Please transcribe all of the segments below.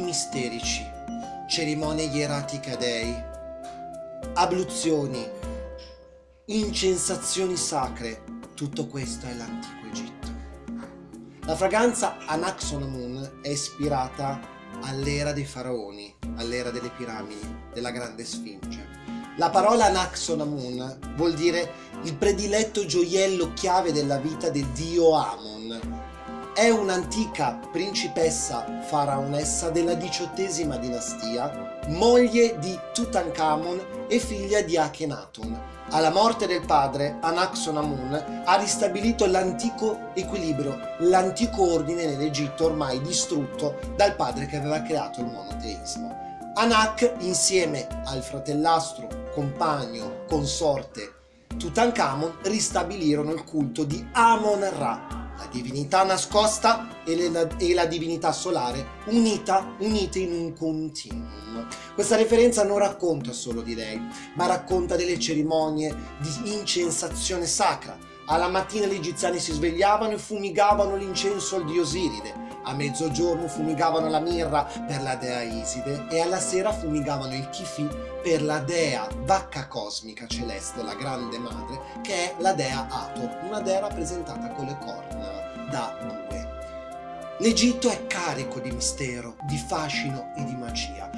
misterici, cerimonie ieratiche a dei, abluzioni, incensazioni sacre, tutto questo è l'antico Egitto. La fragranza Anaxonamun è ispirata all'era dei faraoni, all'era delle piramidi, della grande sfinge. La parola Anaxonamun vuol dire il prediletto gioiello chiave della vita del dio Amon. È un'antica principessa faraonessa della diciottesima dinastia, moglie di Tutankhamon e figlia di Akhenaton. Alla morte del padre, Anaxonamun ha ristabilito l'antico equilibrio, l'antico ordine nell'Egitto ormai distrutto dal padre che aveva creato il monoteismo. Anak, insieme al fratellastro, compagno, consorte Tutankhamon, ristabilirono il culto di Amon-Ra, la divinità nascosta e la, e la, divinità solare unita, unite in un continuum. Questa referenza non racconta solo di lei, ma racconta delle cerimonie di incensazione sacra. Alla mattina gli egiziani si svegliavano e fumigavano l'incenso al dio Osiride, a mezzogiorno fumigavano la mirra per la dea Iside e alla sera fumigavano il chifi per la dea vacca cosmica celeste, la grande madre, che è la dea Ator, una dea rappresentata con le corna da bue. L'Egitto è carico di mistero, di fascino e di magia.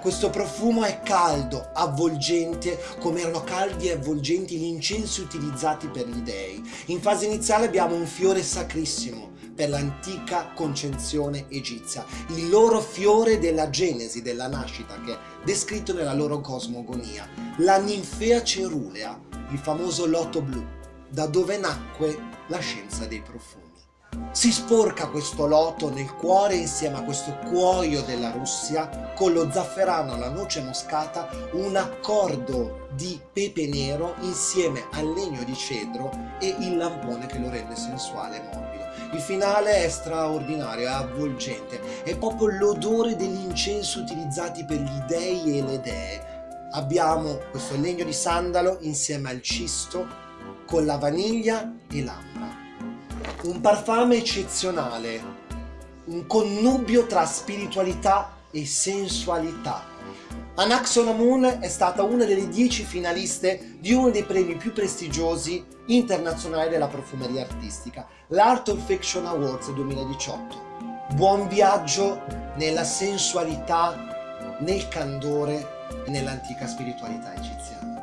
Questo profumo è caldo, avvolgente, come erano caldi e avvolgenti gli incensi utilizzati per gli dei. In fase iniziale abbiamo un fiore sacrissimo, per l'antica concezione egizia, il loro fiore della genesi, della nascita, che è descritto nella loro cosmogonia, la ninfea cerulea, il famoso loto blu, da dove nacque la scienza dei profumi. Si sporca questo loto nel cuore insieme a questo cuoio della Russia con lo zafferano, la noce moscata, un accordo di pepe nero insieme al legno di cedro e il lampone che lo rende sensuale e morbido. Il finale è straordinario, è avvolgente, è proprio l'odore degli incensi utilizzati per gli dei e le dee. Abbiamo questo legno di sandalo insieme al cisto con la vaniglia e l'ambra. Un parfame eccezionale, un connubio tra spiritualità e sensualità Anaxonamun è stata una delle dieci finaliste di uno dei premi più prestigiosi internazionali della profumeria artistica, l'Art of Fiction Awards 2018. Buon viaggio nella sensualità, nel candore e nell'antica spiritualità egiziana.